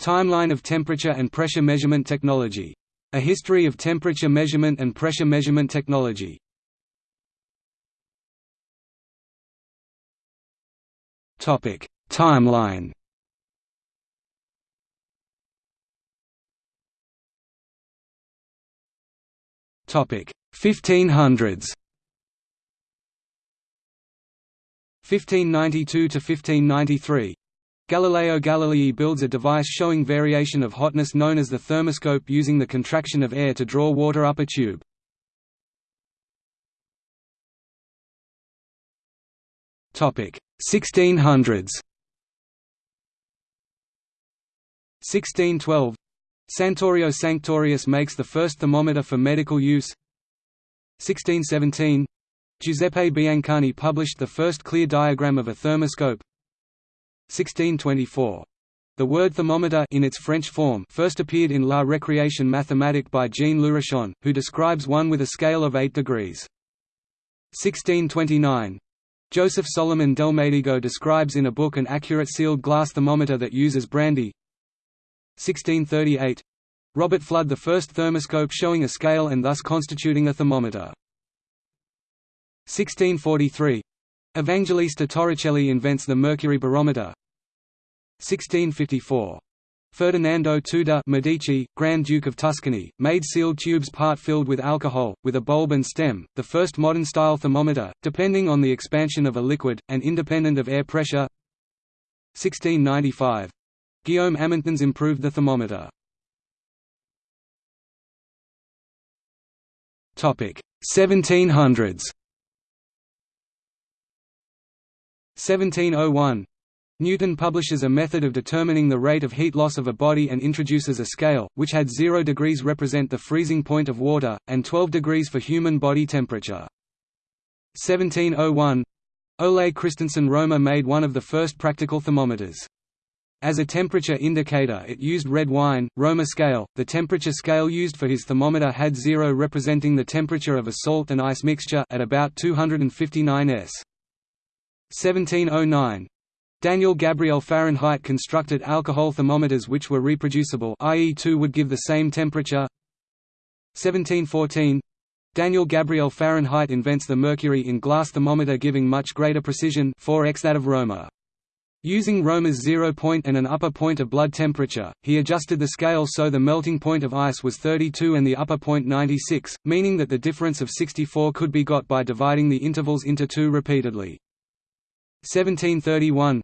Timeline of temperature and pressure measurement technology. A history of temperature measurement and pressure measurement technology. Topic: Timeline. Topic: 1500s. 1592 to 1593. Galileo Galilei builds a device showing variation of hotness known as the thermoscope using the contraction of air to draw water up a tube. Topic: 1600s. 1612 Santorio Sanctorius makes the first thermometer for medical use 1617 Giuseppe Biancani published the first clear diagram of a thermoscope 1624. The word thermometer in its French form first appeared in La Récréation mathématique by Jean Leurechon, who describes one with a scale of 8 degrees. 1629. Joseph Solomon Delmedigo describes in a book an accurate sealed glass thermometer that uses brandy. 1638. Robert Fludd the first thermoscope showing a scale and thus constituting a thermometer. 1643. Evangelista Torricelli invents the mercury barometer. 1654. Ferdinando II de' Medici, Grand Duke of Tuscany, made sealed tubes part filled with alcohol, with a bulb and stem, the first modern-style thermometer, depending on the expansion of a liquid, and independent of air pressure 1695. Guillaume Amontons improved the thermometer. Topic 1700s 1701 Newton publishes a method of determining the rate of heat loss of a body and introduces a scale, which had 0 degrees represent the freezing point of water, and 12 degrees for human body temperature. 1701 Ole Christensen Romer made one of the first practical thermometers. As a temperature indicator it used red wine, Romer scale. The temperature scale used for his thermometer had 0 representing the temperature of a salt and ice mixture at about 259 s. 1709 Daniel Gabriel Fahrenheit constructed alcohol thermometers which were reproducible i.e. two would give the same temperature 1714 Daniel Gabriel Fahrenheit invents the mercury in glass thermometer giving much greater precision 4x that of Romer. Using Romer's zero point and an upper point of blood temperature, he adjusted the scale so the melting point of ice was 32 and the upper point 96, meaning that the difference of 64 could be got by dividing the intervals into two repeatedly. 1731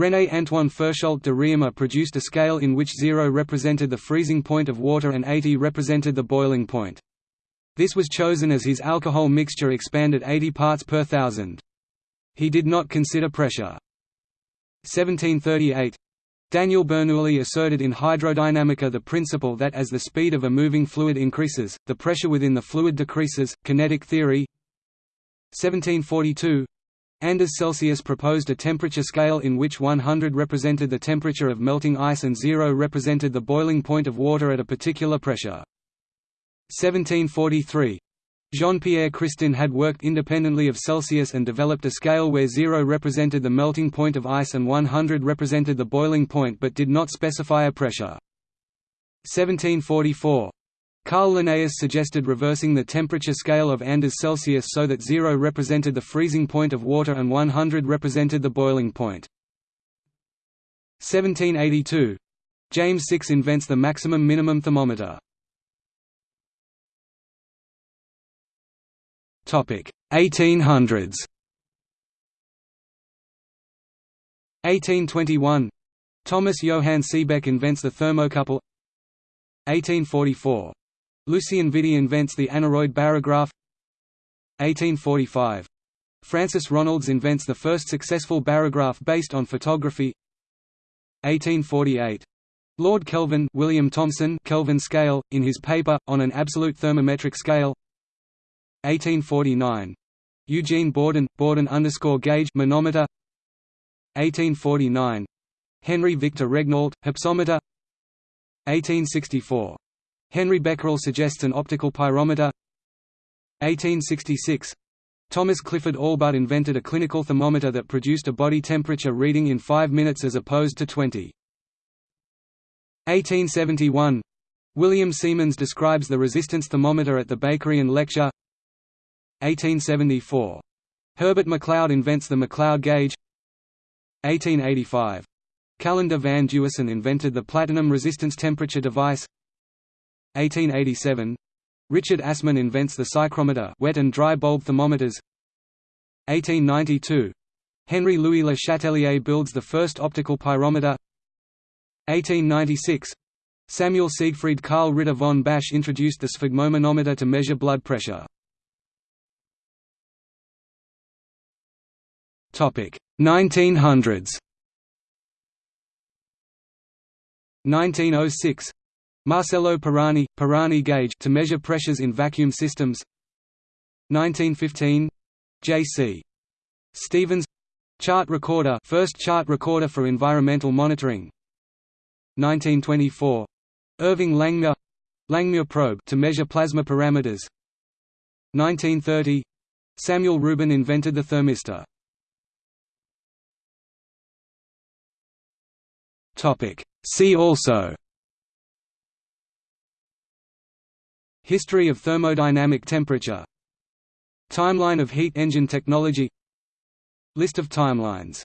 René Antoine Ferchault de Réaumur produced a scale in which 0 represented the freezing point of water and 80 represented the boiling point. This was chosen as his alcohol mixture expanded 80 parts per thousand. He did not consider pressure. 1738 Daniel Bernoulli asserted in hydrodynamica the principle that as the speed of a moving fluid increases, the pressure within the fluid decreases, kinetic theory 1742 Anders Celsius proposed a temperature scale in which 100 represented the temperature of melting ice and 0 represented the boiling point of water at a particular pressure. 1743. Jean-Pierre Christin had worked independently of Celsius and developed a scale where 0 represented the melting point of ice and 100 represented the boiling point but did not specify a pressure. 1744. Carl Linnaeus suggested reversing the temperature scale of Anders Celsius so that 0 represented the freezing point of water and 100 represented the boiling point. 1782. James Six invents the maximum minimum thermometer. 1800s 1821 Thomas Johann Seebeck invents the thermocouple 1844 Lucien Vidi invents the aneroid barograph 1845. Francis Ronalds invents the first successful barograph based on photography 1848. Lord Kelvin William Thomson Kelvin scale, in his paper, On an Absolute Thermometric Scale 1849. Eugene Bourdon, Bourdon underscore gauge manometer 1849. Henry Victor Regnault, hypsometer 1864. Henry Becquerel suggests an optical pyrometer. 1866 Thomas Clifford Allbutt invented a clinical thermometer that produced a body temperature reading in 5 minutes as opposed to 20. 1871 William Siemens describes the resistance thermometer at the Bakerian lecture. 1874 Herbert McLeod invents the McLeod gauge. 1885 Callendar van Dusen invented the platinum resistance temperature device 1887 Richard Assmann invents the psychrometer wet and dry bulb thermometers. 1892 Henry Louis Le Chatelier builds the first optical pyrometer. 1896 Samuel Siegfried Karl Ritter von Basch introduced the sphygmomanometer to measure blood pressure. 1900s 1906 Marcello Pirani Pirani gauge to measure pressures in vacuum systems. 1915 J.C. Stevens. Chart recorder first chart recorder for environmental monitoring. 1924 Irving Langmuir. Langmuir probe to measure plasma parameters. 1930 Samuel Rubin invented the thermistor. Topic. See also History of thermodynamic temperature. Timeline of heat engine technology. List of timelines